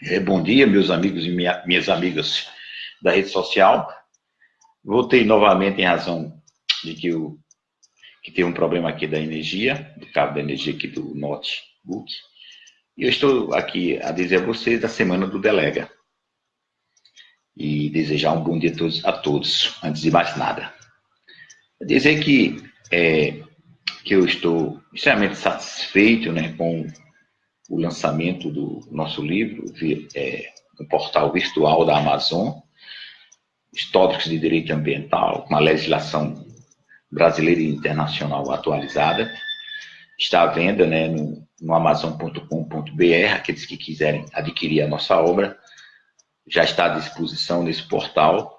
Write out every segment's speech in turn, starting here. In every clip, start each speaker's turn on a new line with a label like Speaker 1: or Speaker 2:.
Speaker 1: É, bom dia, meus amigos e minha, minhas amigas da rede social. Voltei novamente em razão de que, o, que tem um problema aqui da energia, do cabo da energia aqui do notebook. E eu estou aqui a dizer a vocês da semana do Delega. E desejar um bom dia a todos, a todos antes de mais nada. Dizer que, é, que eu estou extremamente satisfeito né, com o lançamento do nosso livro é, no portal virtual da Amazon, Históricos de Direito Ambiental, com a legislação brasileira e internacional atualizada. Está à venda né, no, no amazon.com.br, aqueles que quiserem adquirir a nossa obra, já está à disposição nesse portal,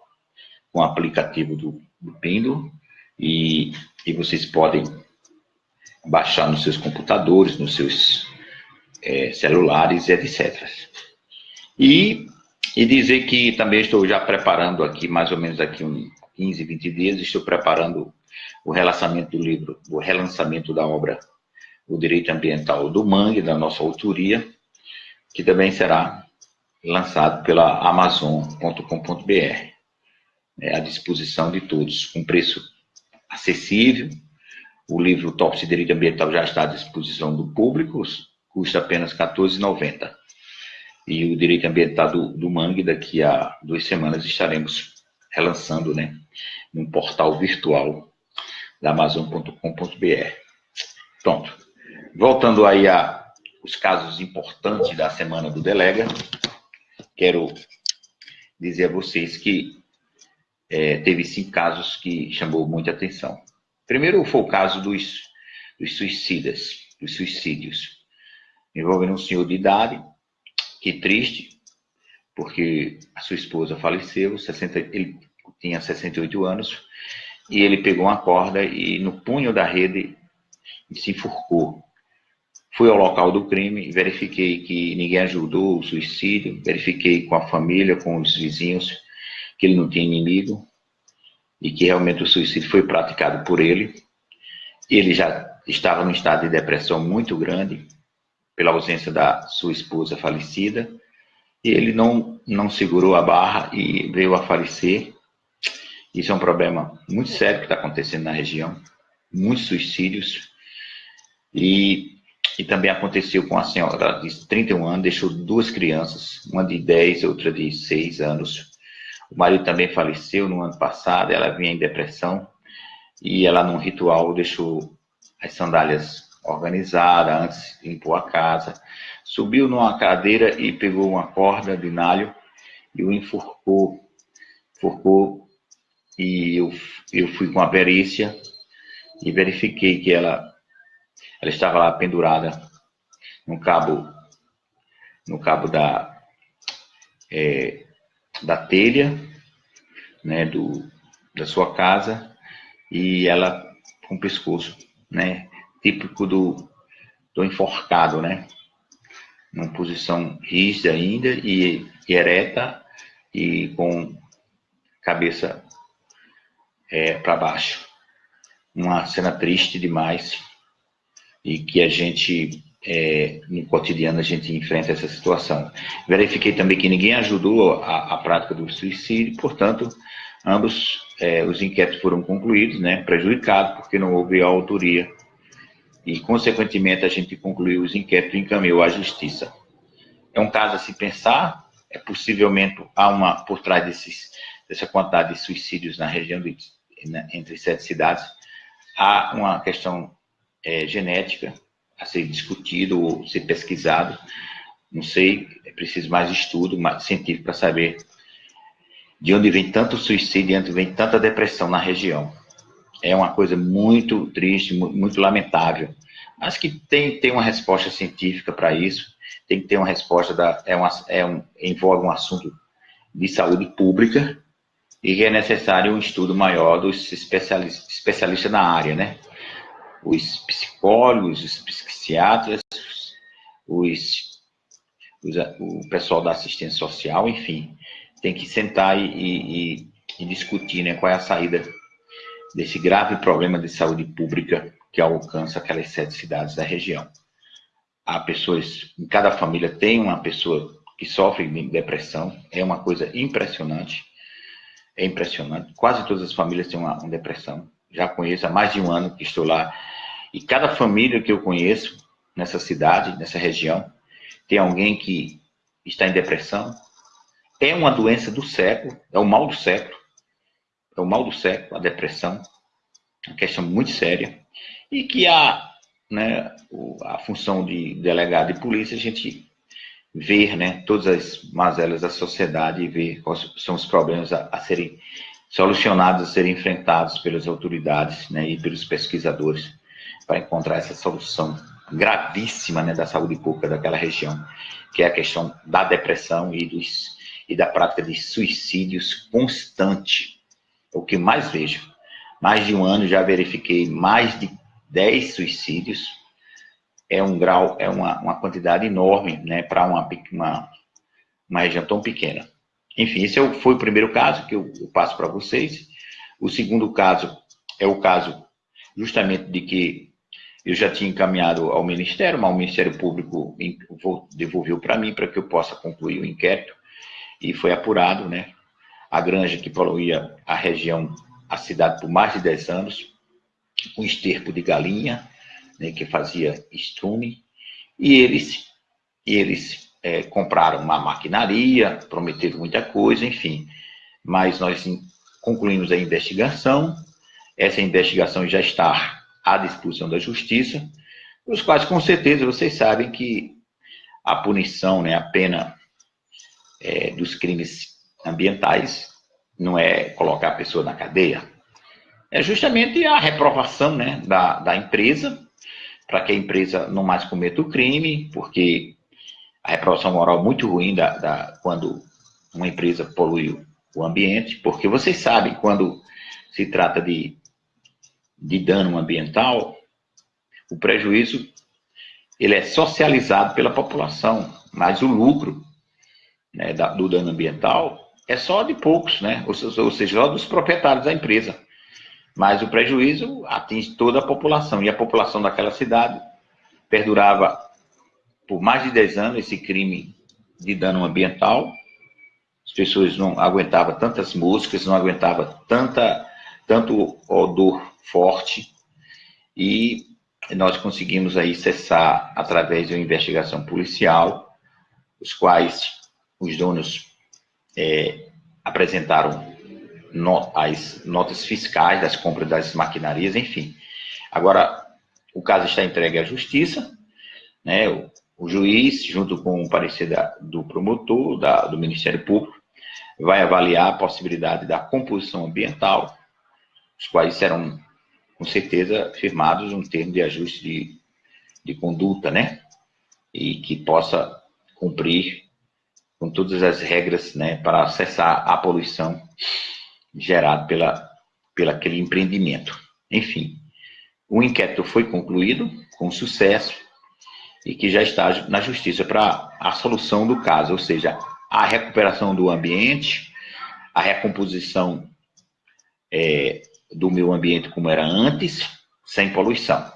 Speaker 1: com o aplicativo do, do e, e vocês podem baixar nos seus computadores, nos seus é, celulares, etc. E, e dizer que também estou já preparando aqui, mais ou menos aqui uns 15, 20 dias, estou preparando o relançamento do livro, o relançamento da obra O Direito Ambiental do Mangue, da nossa autoria, que também será lançado pela Amazon.com.br, é, à disposição de todos, com preço acessível. O livro Top de Direito Ambiental já está à disposição do público, custa apenas R$ 14,90. E o direito ambiental do, do Mangue, daqui a duas semanas, estaremos relançando, né, num portal virtual da Amazon.com.br. Pronto. Voltando aí a os casos importantes da semana do Delega, quero dizer a vocês que é, teve cinco casos que chamou muita atenção. Primeiro foi o caso dos, dos suicidas, dos suicídios envolvendo um senhor de idade, que triste, porque a sua esposa faleceu, 60, ele tinha 68 anos, e ele pegou uma corda e no punho da rede se enforcou. Fui ao local do crime, verifiquei que ninguém ajudou o suicídio, verifiquei com a família, com os vizinhos, que ele não tinha inimigo, e que realmente o suicídio foi praticado por ele. Ele já estava num estado de depressão muito grande, pela ausência da sua esposa falecida, e ele não, não segurou a barra e veio a falecer. Isso é um problema muito sério que está acontecendo na região, muitos suicídios, e, e também aconteceu com a senhora de 31 anos, deixou duas crianças, uma de 10 e outra de 6 anos. O marido também faleceu no ano passado, ela vinha em depressão, e ela, num ritual, deixou as sandálias organizada, antes limpou a casa, subiu numa cadeira e pegou uma corda de nalho e o enforcou, enforcou e eu, eu fui com a perícia e verifiquei que ela, ela estava lá pendurada no cabo, no cabo da, é, da telha, né, do, da sua casa, e ela com o pescoço, né, típico do, do enforcado, né? Numa posição rígida ainda e, e ereta e com cabeça é, para baixo. Uma cena triste demais e que a gente, é, no cotidiano, a gente enfrenta essa situação. Verifiquei também que ninguém ajudou a, a prática do suicídio, portanto, ambos é, os inquéritos foram concluídos, né, prejudicados, porque não houve autoria e, consequentemente, a gente concluiu os inquéritos e encaminhou à justiça. É um caso a se pensar, é possivelmente há uma, por trás desses, dessa quantidade de suicídios na região de, né, entre sete cidades, há uma questão é, genética a ser discutido ou ser pesquisado. Não sei, é preciso mais estudo mais científico para saber de onde vem tanto suicídio, de onde vem tanta depressão na região é uma coisa muito triste, muito lamentável. Mas que tem, tem uma resposta científica para isso, tem que ter uma resposta, da, é, uma, é um, envolve um assunto de saúde pública e que é necessário um estudo maior dos especialistas, especialistas na área, né? Os psicólogos, os psiquiatras, os, os, o pessoal da assistência social, enfim, tem que sentar e, e, e discutir né, qual é a saída desse grave problema de saúde pública que alcança aquelas sete cidades da região. Há pessoas, em cada família tem uma pessoa que sofrem de depressão. É uma coisa impressionante. É impressionante. Quase todas as famílias têm uma, uma depressão. Já conheço há mais de um ano que estou lá. E cada família que eu conheço nessa cidade, nessa região, tem alguém que está em depressão. É uma doença do século, é o mal do século. É o mal do século, a depressão. Uma questão muito séria. E que a, né, a função de delegado de polícia, a gente ver né, todas as mazelas da sociedade e ver quais são os problemas a, a serem solucionados, a serem enfrentados pelas autoridades né, e pelos pesquisadores para encontrar essa solução gravíssima né, da saúde pública daquela região, que é a questão da depressão e, dos, e da prática de suicídios constante. É o que mais vejo. Mais de um ano já verifiquei mais de 10 suicídios é um grau, é uma, uma quantidade enorme, né, para uma, uma, uma região tão pequena. Enfim, esse é foi o primeiro caso que eu, eu passo para vocês. O segundo caso é o caso justamente de que eu já tinha encaminhado ao Ministério, mas o Ministério Público devolveu para mim para que eu possa concluir o inquérito e foi apurado, né? A granja que poluía a região, a cidade por mais de 10 anos, com esterco de galinha, né, que fazia estrume, e eles, eles é, compraram uma maquinaria, prometeram muita coisa, enfim. Mas nós concluímos a investigação, essa investigação já está à disposição da justiça, os quais, com certeza, vocês sabem que a punição, né, a pena é, dos crimes ambientais não é colocar a pessoa na cadeia, é justamente a reprovação né, da, da empresa para que a empresa não mais cometa o crime, porque a reprovação moral é muito ruim da, da, quando uma empresa polui o ambiente, porque vocês sabem, quando se trata de, de dano ambiental, o prejuízo ele é socializado pela população, mas o lucro né, da, do dano ambiental é só de poucos, né? ou, ou seja, só dos proprietários da empresa. Mas o prejuízo atinge toda a população. E a população daquela cidade perdurava por mais de 10 anos esse crime de dano ambiental. As pessoas não aguentavam tantas moscas, não aguentavam tanta, tanto odor forte. E nós conseguimos aí cessar através de uma investigação policial, os quais os donos é, apresentaram no, as notas fiscais das compras das maquinarias, enfim. Agora, o caso está entregue à justiça, né? O, o juiz, junto com o parecer da, do promotor, da, do Ministério Público, vai avaliar a possibilidade da composição ambiental, os quais serão, com certeza, firmados um termo de ajuste de, de conduta, né? E que possa cumprir com todas as regras, né, para cessar a poluição gerado pela, pela aquele empreendimento. Enfim, o inquérito foi concluído com sucesso e que já está na justiça para a solução do caso, ou seja, a recuperação do ambiente, a recomposição é, do meio ambiente como era antes, sem poluição.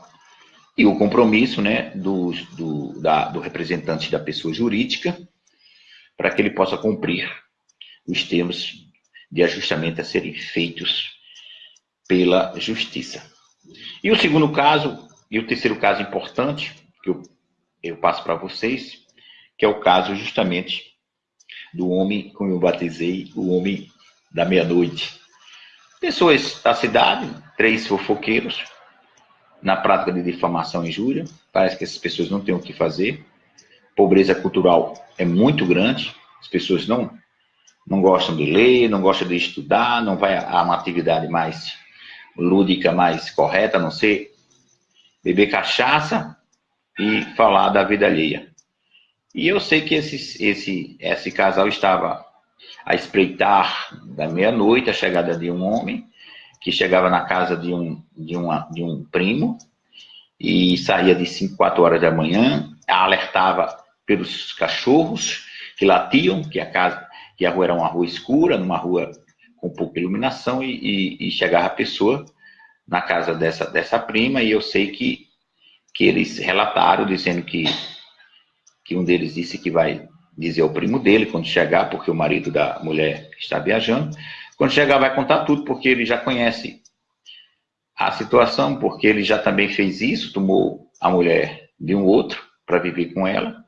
Speaker 1: E o compromisso né, do, do, da, do representante da pessoa jurídica para que ele possa cumprir os termos de ajustamento a serem feitos pela justiça. E o segundo caso, e o terceiro caso importante, que eu, eu passo para vocês, que é o caso justamente do homem, como eu batizei, o homem da meia-noite. Pessoas da cidade, três fofoqueiros, na prática de difamação e injúria, parece que essas pessoas não têm o que fazer, pobreza cultural é muito grande, as pessoas não não gostam de ler, não gostam de estudar, não vai a uma atividade mais lúdica, mais correta, a não ser beber cachaça e falar da vida alheia. E eu sei que esse, esse, esse casal estava a espreitar da meia-noite a chegada de um homem que chegava na casa de um, de uma, de um primo e saía de 5, 4 horas da manhã, alertava pelos cachorros que latiam, que a casa que a rua era uma rua escura, numa rua com pouca iluminação, e, e, e chegava a pessoa na casa dessa, dessa prima, e eu sei que, que eles relataram, dizendo que, que um deles disse que vai dizer ao primo dele quando chegar, porque o marido da mulher está viajando. Quando chegar, vai contar tudo, porque ele já conhece a situação, porque ele já também fez isso, tomou a mulher de um outro para viver com ela,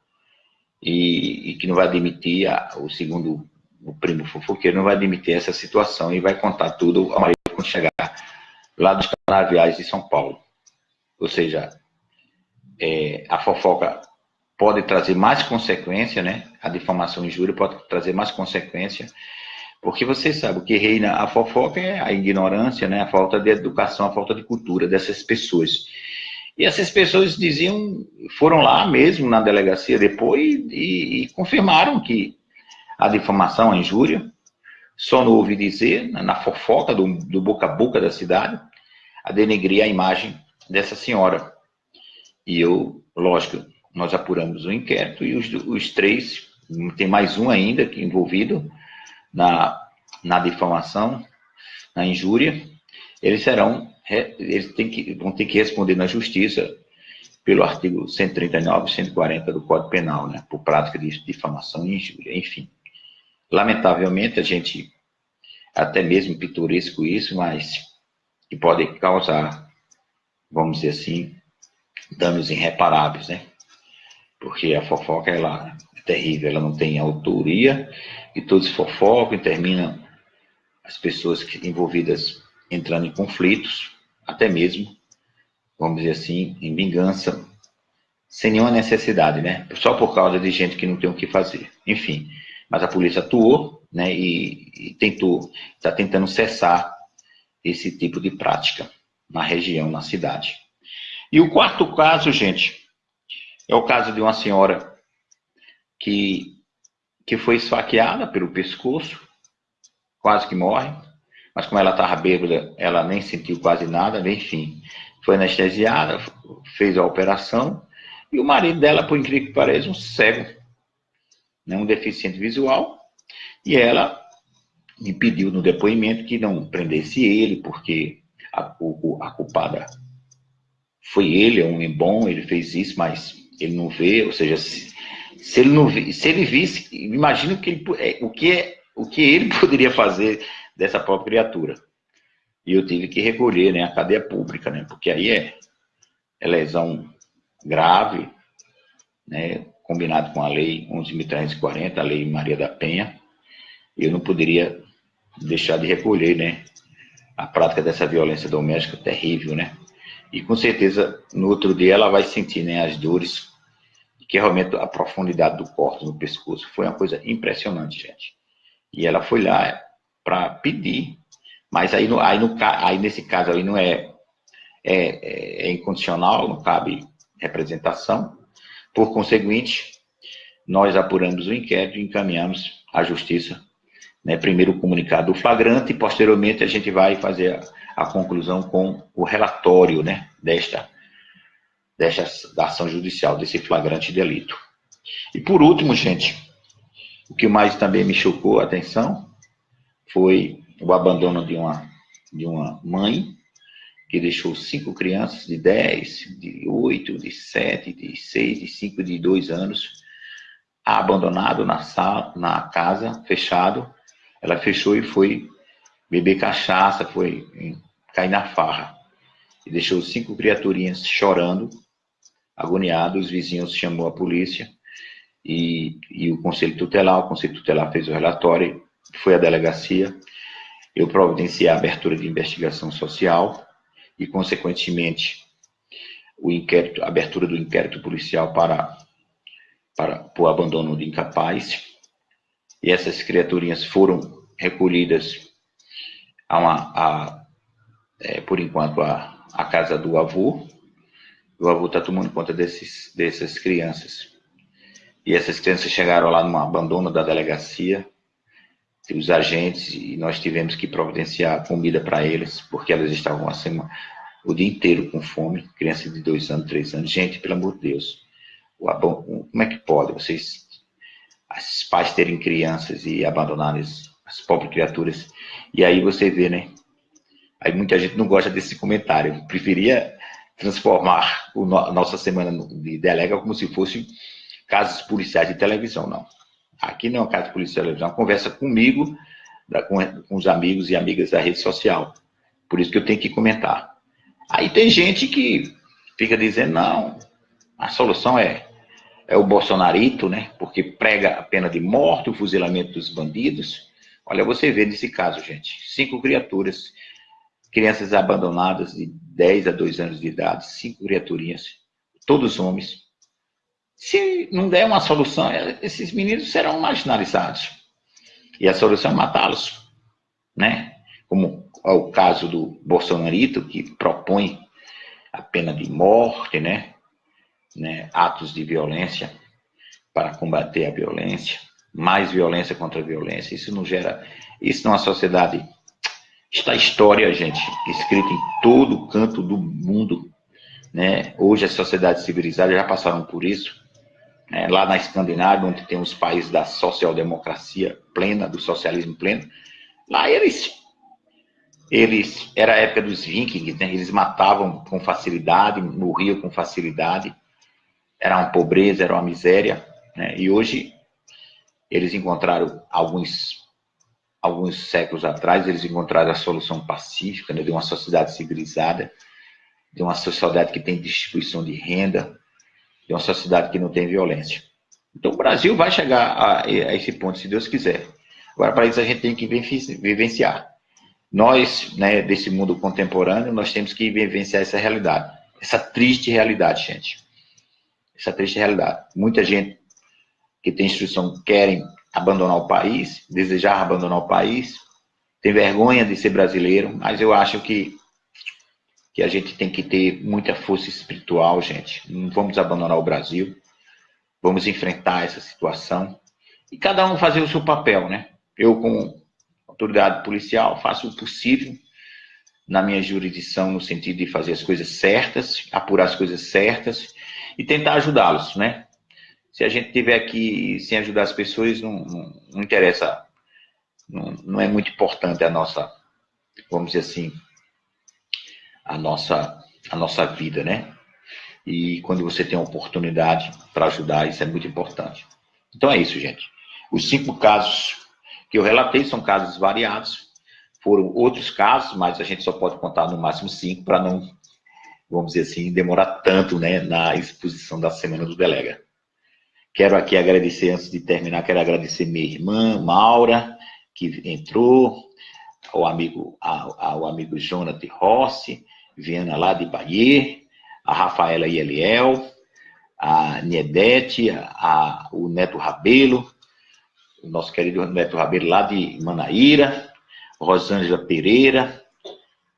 Speaker 1: e, e, que não vai admitir, a, o segundo o primo fofoqueiro, não vai admitir essa situação e vai contar tudo ao marido quando chegar lá dos canaviais de São Paulo. Ou seja, é, a fofoca pode trazer mais consequência, né? A difamação e injúria pode trazer mais consequência, porque você sabe, o que reina a fofoca é a ignorância, né? A falta de educação, a falta de cultura dessas pessoas. E essas pessoas diziam, foram lá mesmo na delegacia depois e, e confirmaram que a difamação, a injúria, só não ouvi dizer, na fofoca do, do boca a boca da cidade, a denegrir a imagem dessa senhora. E eu, lógico, nós apuramos o inquérito e os, os três, tem mais um ainda envolvido na, na difamação, na injúria, eles serão, eles têm que, vão ter que responder na justiça pelo artigo 139 e 140 do Código Penal, né, por prática de difamação e injúria, enfim. Lamentavelmente, a gente, até mesmo pitoresco isso, mas que pode causar, vamos dizer assim, danos irreparáveis, né? porque a fofoca ela é terrível, ela não tem autoria, e todos fofocam e terminam as pessoas envolvidas entrando em conflitos, até mesmo, vamos dizer assim, em vingança, sem nenhuma necessidade, né? Só por causa de gente que não tem o que fazer. Enfim, mas a polícia atuou, né, e, e tentou, está tentando cessar esse tipo de prática na região, na cidade. E o quarto caso, gente, é o caso de uma senhora que, que foi esfaqueada pelo pescoço, quase que morre, mas como ela estava bêbada, ela nem sentiu quase nada, enfim, foi anestesiada, fez a operação, e o marido dela, por incrível que pareça, um cego, né, um deficiente visual, e ela me pediu no depoimento que não prendesse ele, porque a, a culpada foi ele, é um homem bom, ele fez isso, mas ele não vê, ou seja, se, se ele não se ele visse, imagina que ele, é, o que é, o que ele poderia fazer dessa própria criatura. E eu tive que recolher, né, a cadeia pública, né, porque aí é, é lesão grave, né, combinado com a lei 11.340, a lei Maria da Penha, eu não poderia deixar de recolher, né, a prática dessa violência doméstica terrível, né, e com certeza, no outro dia, ela vai sentir né, as dores, que realmente a profundidade do corte no pescoço foi uma coisa impressionante, gente. E ela foi lá para pedir, mas aí, no, aí, no, aí nesse caso aí não é, é, é incondicional, não cabe representação. Por conseguinte, nós apuramos o inquérito e encaminhamos à justiça, né, primeiro o comunicado do flagrante e posteriormente a gente vai fazer a conclusão com o relatório né, desta, desta da ação judicial, desse flagrante delito. E por último, gente, o que mais também me chocou a atenção foi o abandono de uma, de uma mãe que deixou cinco crianças de 10, de 8, de 7, de 6, de 5, de 2 anos abandonado na sala, na casa, fechado. Ela fechou e foi beber cachaça, foi cair na farra. E deixou cinco criaturinhas chorando, agoniados. Os vizinhos chamou a polícia e, e o conselho tutelar. O conselho tutelar fez o relatório, foi à delegacia. Eu providenciei a abertura de investigação social e, consequentemente, o inquérito, a abertura do inquérito policial para, para o abandono de incapaz. E essas criaturinhas foram recolhidas a, uma, a é, por enquanto, a, a casa do avô. O avô está tomando conta desses, dessas crianças. E essas crianças chegaram lá no abandono da delegacia, os agentes, e nós tivemos que providenciar comida para eles, porque elas estavam assim, o dia inteiro com fome, crianças de dois anos, três anos. Gente, pelo amor de Deus, como é que pode vocês, os pais terem crianças e abandonarem as, as pobres criaturas? E aí você vê, né, Aí muita gente não gosta desse comentário. Eu preferia transformar a nossa semana de delega como se fosse casos policiais de televisão, não. Aqui não é uma casa de televisão, é uma conversa comigo, com, com os amigos e amigas da rede social. Por isso que eu tenho que comentar. Aí tem gente que fica dizendo, não, a solução é, é o bolsonarito, né? Porque prega a pena de morte, o fuzilamento dos bandidos. Olha, você vê nesse caso, gente, cinco criaturas, crianças abandonadas de 10 a 2 anos de idade, cinco criaturinhas, todos homens. Se não der uma solução, é, esses meninos serão marginalizados. E a solução é matá-los, né? Como é o caso do Bolsonarito, que propõe a pena de morte, né? né? Atos de violência para combater a violência, mais violência contra a violência. Isso não gera. Isso numa sociedade. Está a história, gente, escrita em todo canto do mundo. Né? Hoje as sociedades civilizadas já passaram por isso. Né? Lá na Escandinávia, onde tem os países da social-democracia plena, do socialismo pleno, lá eles eles era a época dos vikings, né? eles matavam com facilidade, morriam com facilidade, era uma pobreza, era uma miséria, né? e hoje eles encontraram alguns alguns séculos atrás eles encontraram a solução pacífica né? de uma sociedade civilizada, de uma sociedade que tem distribuição de renda, de uma sociedade que não tem violência. Então o Brasil vai chegar a, a esse ponto, se Deus quiser. Agora, para isso, a gente tem que vivenciar. Nós, né, desse mundo contemporâneo, nós temos que vivenciar essa realidade. Essa triste realidade, gente. Essa triste realidade. Muita gente que tem instrução querem abandonar o país, desejar abandonar o país, tem vergonha de ser brasileiro, mas eu acho que, que a gente tem que ter muita força espiritual, gente. Não vamos abandonar o Brasil. Vamos enfrentar essa situação. E cada um fazer o seu papel, né? Eu, como autoridade policial, faço o possível na minha jurisdição no sentido de fazer as coisas certas, apurar as coisas certas e tentar ajudá-los, né? Se a gente tiver aqui sem ajudar as pessoas, não, não, não interessa, não, não, é muito importante a nossa, vamos dizer assim, a nossa, a nossa vida, né? E quando você tem a oportunidade para ajudar, isso é muito importante. Então é isso, gente. Os cinco casos que eu relatei são casos variados, foram outros casos, mas a gente só pode contar no máximo cinco para não, vamos dizer assim, demorar tanto né, na exposição da Semana do Delega. Quero aqui agradecer, antes de terminar, quero agradecer minha irmã, Maura, que entrou, ao amigo, ao, ao amigo Jonathan Rossi, Viana lá de Bahia, a Rafaela Eliel, a Niedete, a, a, o Neto Rabelo, o nosso querido Neto Rabelo lá de Manaíra, Rosângela Pereira,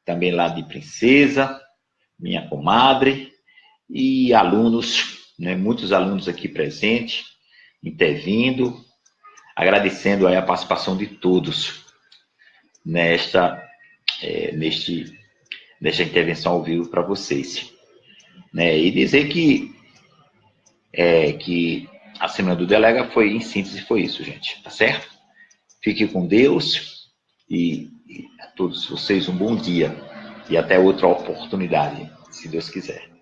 Speaker 1: também lá de Princesa, minha comadre, e alunos, né, muitos alunos aqui presentes, intervindo, agradecendo a participação de todos nesta, é, neste, nesta intervenção ao vivo para vocês. Né, e dizer que, é, que a semana do Delega foi, em síntese, foi isso, gente. Tá certo? Fique com Deus e, e a todos vocês um bom dia e até outra oportunidade, se Deus quiser.